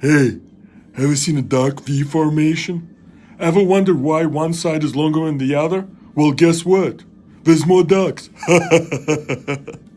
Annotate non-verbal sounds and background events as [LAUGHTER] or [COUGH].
Hey, have you seen a duck V formation? Ever wondered why one side is longer than the other? Well, guess what? There's more ducks. [LAUGHS]